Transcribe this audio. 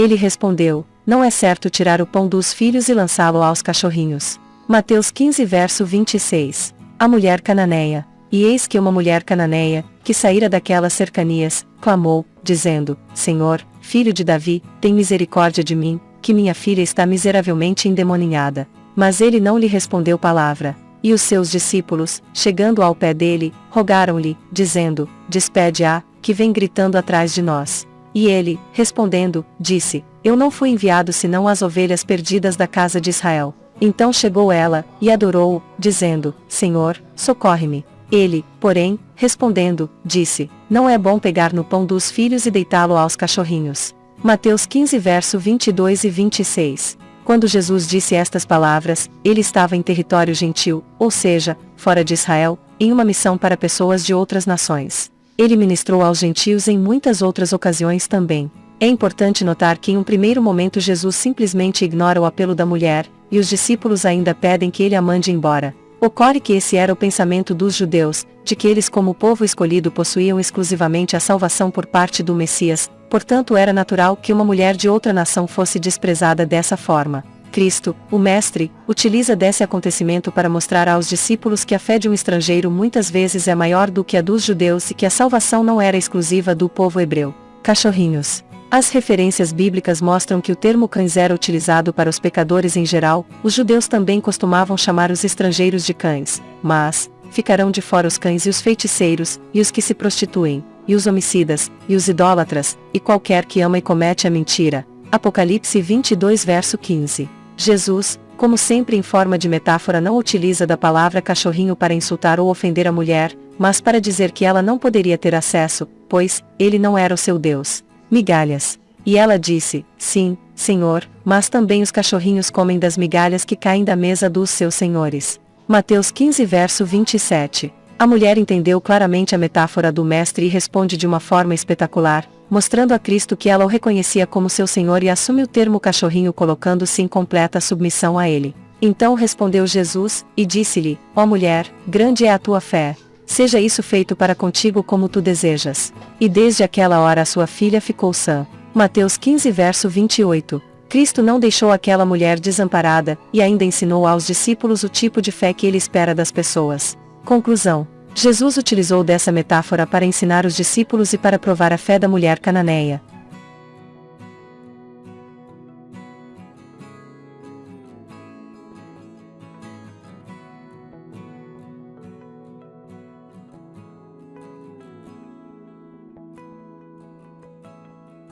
Ele respondeu: Não é certo tirar o pão dos filhos e lançá-lo aos cachorrinhos. Mateus 15 verso 26. A mulher cananeia. E eis que uma mulher cananeia, que saíra daquelas cercanias, clamou, dizendo: Senhor, filho de Davi, tem misericórdia de mim, que minha filha está miseravelmente endemoninhada. Mas ele não lhe respondeu palavra. E os seus discípulos, chegando ao pé dele, rogaram-lhe, dizendo: Despede-a, que vem gritando atrás de nós. E ele, respondendo, disse: Eu não fui enviado senão às ovelhas perdidas da casa de Israel. Então chegou ela, e adorou-o, dizendo: Senhor, socorre-me. Ele, porém, respondendo, disse: Não é bom pegar no pão dos filhos e deitá-lo aos cachorrinhos. Mateus 15 verso 22 e 26. Quando Jesus disse estas palavras, ele estava em território gentil, ou seja, fora de Israel, em uma missão para pessoas de outras nações. Ele ministrou aos gentios em muitas outras ocasiões também. É importante notar que em um primeiro momento Jesus simplesmente ignora o apelo da mulher, e os discípulos ainda pedem que ele a mande embora. Ocorre que esse era o pensamento dos judeus, de que eles como povo escolhido possuíam exclusivamente a salvação por parte do Messias, portanto era natural que uma mulher de outra nação fosse desprezada dessa forma. Cristo, o Mestre, utiliza desse acontecimento para mostrar aos discípulos que a fé de um estrangeiro muitas vezes é maior do que a dos judeus e que a salvação não era exclusiva do povo hebreu. Cachorrinhos. As referências bíblicas mostram que o termo cães era utilizado para os pecadores em geral, os judeus também costumavam chamar os estrangeiros de cães, mas, ficarão de fora os cães e os feiticeiros, e os que se prostituem, e os homicidas, e os idólatras, e qualquer que ama e comete a mentira. Apocalipse 22 verso 15. Jesus, como sempre em forma de metáfora não utiliza da palavra cachorrinho para insultar ou ofender a mulher, mas para dizer que ela não poderia ter acesso, pois, ele não era o seu Deus migalhas. E ela disse: Sim, senhor, mas também os cachorrinhos comem das migalhas que caem da mesa dos seus senhores. Mateus 15 verso 27. A mulher entendeu claramente a metáfora do mestre e responde de uma forma espetacular, mostrando a Cristo que ela o reconhecia como seu senhor e assume o termo cachorrinho colocando-se em completa submissão a ele. Então respondeu Jesus, e disse-lhe: Ó mulher, grande é a tua fé, seja isso feito para contigo como tu desejas. E desde aquela hora a sua filha ficou sã. Mateus 15 verso 28. Cristo não deixou aquela mulher desamparada, e ainda ensinou aos discípulos o tipo de fé que ele espera das pessoas. Conclusão. Jesus utilizou dessa metáfora para ensinar os discípulos e para provar a fé da mulher cananeia.